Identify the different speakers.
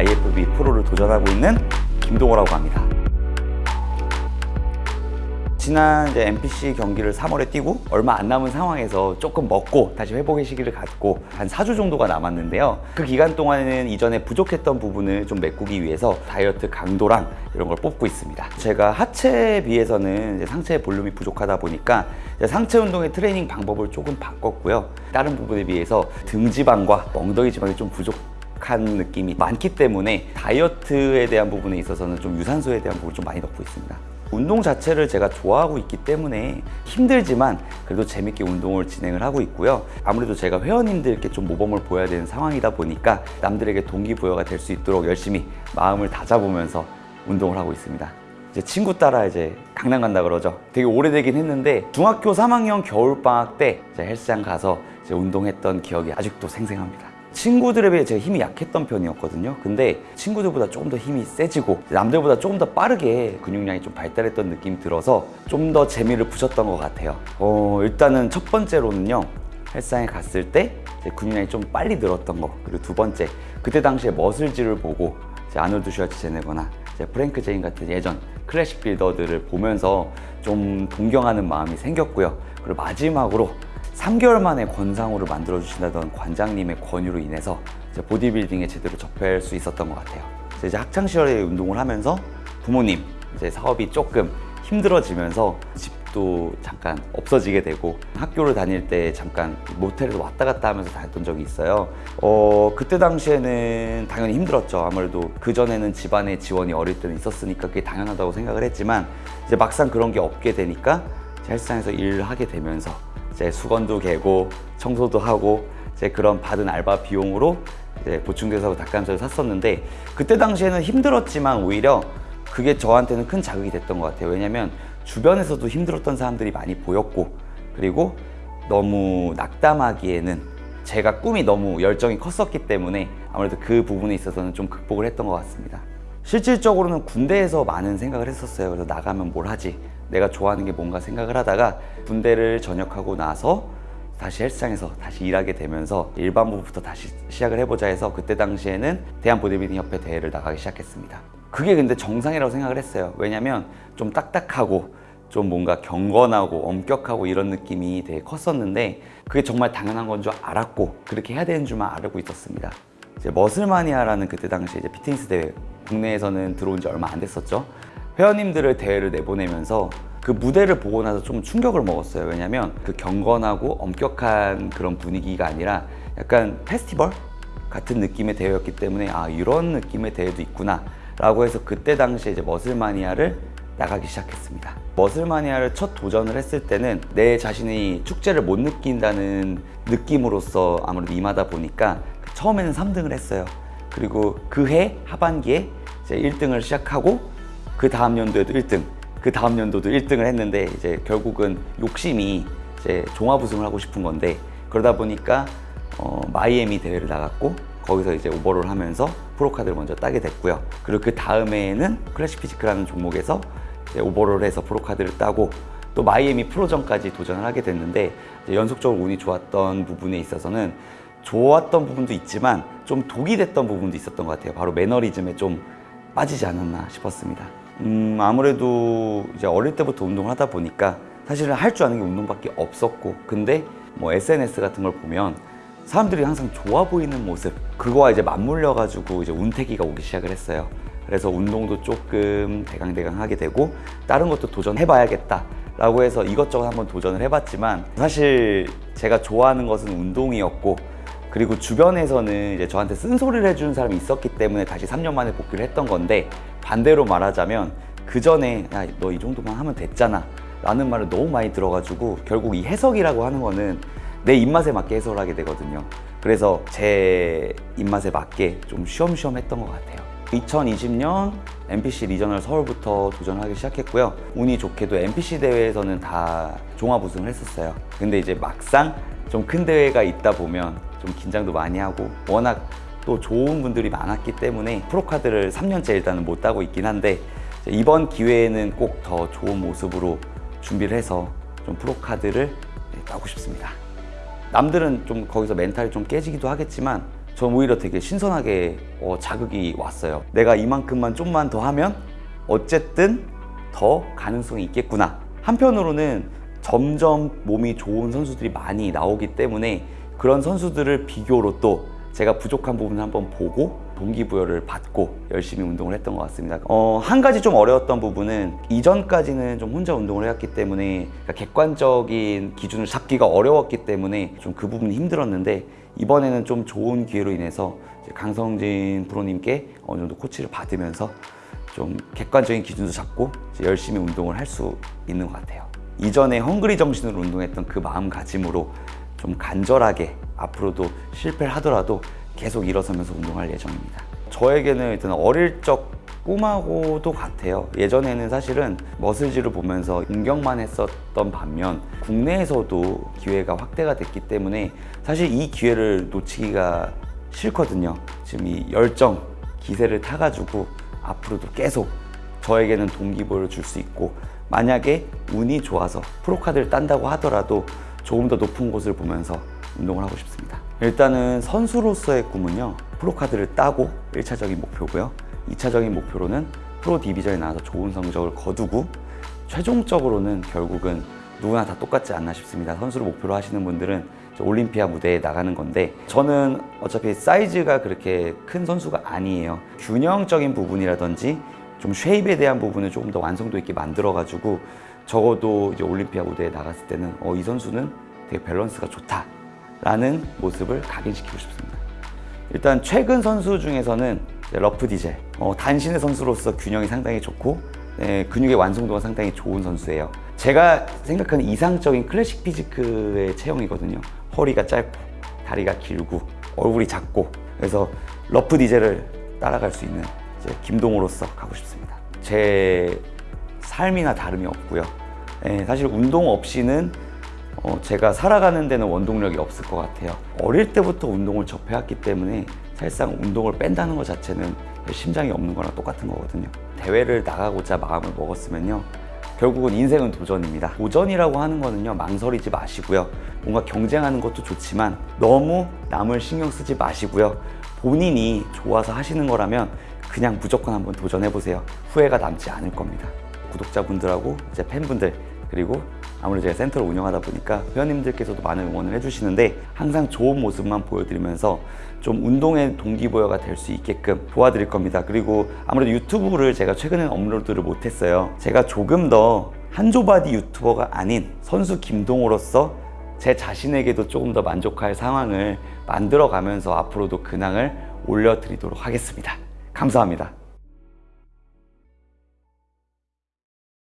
Speaker 1: IFB 프로를 도전하고 있는 김동호라고 합니다. 지난 이제 NPC 경기를 3월에 뛰고 얼마 안 남은 상황에서 조금 먹고 다시 회복의 시기를 갖고 한 4주 정도가 남았는데요. 그 기간 동안에는 이전에 부족했던 부분을 좀 메꾸기 위해서 다이어트 강도랑 이런 걸 뽑고 있습니다. 제가 하체에 비해서는 이제 상체 볼륨이 부족하다 보니까 상체 운동의 트레이닝 방법을 조금 바꿨고요. 다른 부분에 비해서 등 지방과 엉덩이 지방이 좀 부족 한 느낌이 많기 때문에 다이어트에 대한 부분에 있어서는 좀 유산소에 대한 부분을 좀 많이 넣고 있습니다. 운동 자체를 제가 좋아하고 있기 때문에 힘들지만 그래도 재밌게 운동을 진행을 하고 있고요. 아무래도 제가 회원님들께 좀 모범을 보여야 되는 상황이다 보니까 남들에게 동기부여가 될 수 있도록 열심히 마음을 다잡으면서 운동을 하고 있습니다. 이제 친구 따라 이제 강남 간다 그러죠. 되게 오래되긴 했는데 중학교 3학년 겨울방학 때 헬스장 가서 운동했던 기억이 아직도 생생합니다. 친구들에 비해 제가 힘이 약했던 편이었거든요. 근데 친구들보다 조금 더 힘이 세지고 남들보다 조금 더 빠르게 근육량이 좀 발달했던 느낌이 들어서 좀 더 재미를 붙였던 것 같아요. 어, 일단은 첫 번째로는요 헬스장에 갔을 때 근육량이 좀 빨리 늘었던 거 그리고 두 번째 그때 당시에 Muscles를 보고 아놀드 슈왈츠제네거나 프랭크 제인 같은 예전 클래식 builder들을 보면서 좀 동경하는 마음이 생겼고요. 그리고 마지막으로 3개월 만에 권상우를 만들어 주신다던 관장님의 권유로 인해서 보디빌딩에 제대로 접할 수 있었던 것 같아요. 이제 학창 시절에 운동을 하면서 부모님 이제 사업이 조금 힘들어지면서 집도 잠깐 없어지게 되고 학교를 다닐 때 잠깐 모텔에서 왔다 갔다 하면서 다녔던 적이 있어요. 어 그때 당시에는 당연히 힘들었죠. 아무래도 그 전에는 집안의 지원이 어릴 때는 있었으니까 그게 당연하다고 생각을 했지만 이제 막상 그런 게 없게 되니까 헬스장에서 일을 하게 되면서 이제 수건도 개고 청소도 하고 이제 그런 받은 알바 비용으로 이제 보충대사하고 닭가슴살을 샀었는데 그때 당시에는 힘들었지만 오히려 그게 저한테는 큰 자극이 됐던 것 같아요. 왜냐면 주변에서도 힘들었던 사람들이 많이 보였고 그리고 너무 낙담하기에는 제가 꿈이 너무 열정이 컸었기 때문에 아무래도 그 부분에 있어서는 좀 극복을 했던 것 같습니다. 실질적으로는 군대에서 많은 생각을 했었어요. 그래서 나가면 뭘 하지 내가 좋아하는 게 뭔가 생각을 하다가 군대를 전역하고 나서 다시 헬스장에서 다시 일하게 되면서 일반부부터 다시 시작을 해보자 해서 그때 당시에는 대한보디빌딩 협회 대회를 나가기 시작했습니다. 그게 근데 정상이라고 생각을 했어요. 왜냐면 좀 딱딱하고 좀 뭔가 경건하고 엄격하고 이런 느낌이 되게 컸었는데 그게 정말 당연한 건 줄 알았고 그렇게 해야 되는 줄만 알고 있었습니다. 이제 머슬마니아라는 그때 당시 이제 피트니스 대회 국내에서는 들어온 지 얼마 안 됐었죠 회원님들을 대회를 내보내면서 그 무대를 보고 나서 좀 충격을 먹었어요. 왜냐면 그 경건하고 엄격한 그런 분위기가 아니라 약간 페스티벌 같은 느낌의 대회였기 때문에 아 이런 느낌의 대회도 있구나 라고 해서 그때 당시에 이제 머슬마니아를 나가기 시작했습니다. 머슬마니아를 첫 도전을 했을 때는 내 자신이 축제를 못 느낀다는 느낌으로서 아무래도 임하다 보니까 처음에는 3등을 했어요. 그리고 그 해 하반기에 이제 1등을 시작하고 그 다음 연도에도 1등 그 다음 연도도 1등을 했는데 이제 결국은 욕심이 이제 종합 우승을 하고 싶은 건데 그러다 보니까 어, 마이애미 대회를 나갔고 거기서 이제 오버롤 하면서 프로카드를 먼저 따게 됐고요. 그리고 그 다음에는 클래식 피지크라는 종목에서 오버롤 해서 프로카드를 따고 또 마이애미 프로전까지 도전을 하게 됐는데 연속적으로 운이 좋았던 부분에 있어서는 좋았던 부분도 있지만 좀 독이 됐던 부분도 있었던 것 같아요. 바로 매너리즘에 좀 빠지지 않았나 싶었습니다 음, 아무래도 이제 어릴 때부터 운동을 하다 보니까 사실은 할 줄 아는 게 운동밖에 없었고 근데 뭐 SNS 같은 걸 보면 사람들이 항상 좋아 보이는 모습 그거와 이제 맞물려 가지고 이제 운태기가 오기 시작을 했어요. 그래서 운동도 조금 대강대강 하게 되고 다른 것도 도전해 봐야겠다 라고 해서 이것저것 한번 도전을 해봤지만 사실 제가 좋아하는 것은 운동이었고 그리고 주변에서는 이제 저한테 쓴소리를 해주는 사람이 있었기 때문에 다시 3년 만에 복귀를 했던 건데 반대로 말하자면 그 전에 야 너 이 정도만 하면 됐잖아 라는 말을 너무 많이 들어가지고 결국 이 해석이라고 하는 거는 내 입맛에 맞게 해석을 하게 되거든요. 그래서 제 입맛에 맞게 좀 쉬엄쉬엄 했던 것 같아요. 2020년 NPC 리저널 서울부터 도전하기 시작했고요. 운이 좋게도 NPC 대회에서는 다 종합 우승을 했었어요. 근데 이제 막상 좀 큰 대회가 있다 보면 좀 긴장도 많이 하고 워낙 또 좋은 분들이 많았기 때문에 프로카드를 3년째 일단은 못 따고 있긴 한데 이번 기회에는 꼭 더 좋은 모습으로 준비를 해서 좀 프로카드를 네, 따고 싶습니다 남들은 좀 거기서 멘탈이 좀 깨지기도 하겠지만 전 오히려 되게 신선하게 어, 자극이 왔어요. 내가 이만큼만 좀만 더 하면 어쨌든 더 가능성이 있겠구나. 한편으로는 점점 몸이 좋은 선수들이 많이 나오기 때문에 그런 선수들을 비교로 또 제가 부족한 부분을 한번 보고 동기부여를 받고 열심히 운동을 했던 것 같습니다. 어, 한 가지 좀 어려웠던 부분은 이전까지는 좀 혼자 운동을 해왔기 때문에 그러니까 객관적인 기준을 잡기가 어려웠기 때문에 좀 그 부분이 힘들었는데 이번에는 좀 좋은 기회로 인해서 강성진 프로님께 어느 정도 코치를 받으면서 좀 객관적인 기준도 잡고 열심히 운동을 할 수 있는 것 같아요. 이전에 헝그리 정신으로 운동했던 그 마음가짐으로 좀 간절하게 앞으로도 실패를 하더라도 계속 일어서면서 운동할 예정입니다. 저에게는 일단 어릴 적 꿈하고도 같아요. 예전에는 사실은 머슬지를 보면서 공격만 했었던 반면 국내에서도 기회가 확대가 됐기 때문에 사실 이 기회를 놓치기가 싫거든요. 지금 이 열정, 기세를 타가지고 앞으로도 계속 저에게는 동기부여를 줄 수 있고 만약에 운이 좋아서 프로카드를 딴다고 하더라도 조금 더 높은 곳을 보면서 운동을 하고 싶습니다. 일단은 선수로서의 꿈은요. 프로카드를 따고 1차적인 목표고요. 2차적인 목표로는 프로 디비전에 나와서 좋은 성적을 거두고 최종적으로는 결국은 누구나 다 똑같지 않나 싶습니다. 선수를 목표로 하시는 분들은 올림피아 무대에 나가는 건데 저는 어차피 사이즈가 그렇게 큰 선수가 아니에요. 균형적인 부분이라든지 좀 shape에 대한 부분을 조금 더 완성도 있게 만들어 가지고 적어도 이제 올림피아 무대에 나갔을 때는 어, 이 선수는 되게 밸런스가 좋다 라는 모습을 각인시키고 싶습니다. 일단 최근 선수 중에서는 러프 디젤 어, 단신의 선수로서 균형이 상당히 좋고 네, 근육의 완성도가 상당히 좋은 선수예요. 제가 생각하는 이상적인 클래식 physique의 체형이거든요. 허리가 짧고 다리가 길고 얼굴이 작고 그래서 러프 디젤을 따라갈 수 있는 김동호로서 가고 싶습니다. 제 삶이나 다름이 없고요. 네, 사실 운동 없이는 어, 제가 살아가는 데는 원동력이 없을 것 같아요. 어릴 때부터 운동을 접해왔기 때문에 사실상 운동을 뺀다는 것 자체는 심장이 없는 거랑 똑같은 거거든요. 대회를 나가고자 마음을 먹었으면요. 결국은 인생은 도전입니다. 도전이라고 하는 거는요, 망설이지 마시고요. 뭔가 경쟁하는 것도 좋지만 너무 남을 신경 쓰지 마시고요. 본인이 좋아서 하시는 거라면 그냥 무조건 한번 도전해보세요. 후회가 남지 않을 겁니다. 구독자분들하고 이제 팬분들 그리고 아무래도 제가 센터를 운영하다 보니까 회원님들께서도 많은 응원을 해주시는데 항상 좋은 모습만 보여드리면서 좀 운동의 동기부여가 될 수 있게끔 도와드릴 겁니다. 그리고 아무래도 유튜브를 제가 최근에 업로드를 못했어요. 제가 조금 더 한조바디 유튜버가 아닌 선수 김동호로서 제 자신에게도 조금 더 만족할 상황을 만들어 가면서 앞으로도 근황을 올려드리도록 하겠습니다. 감사합니다.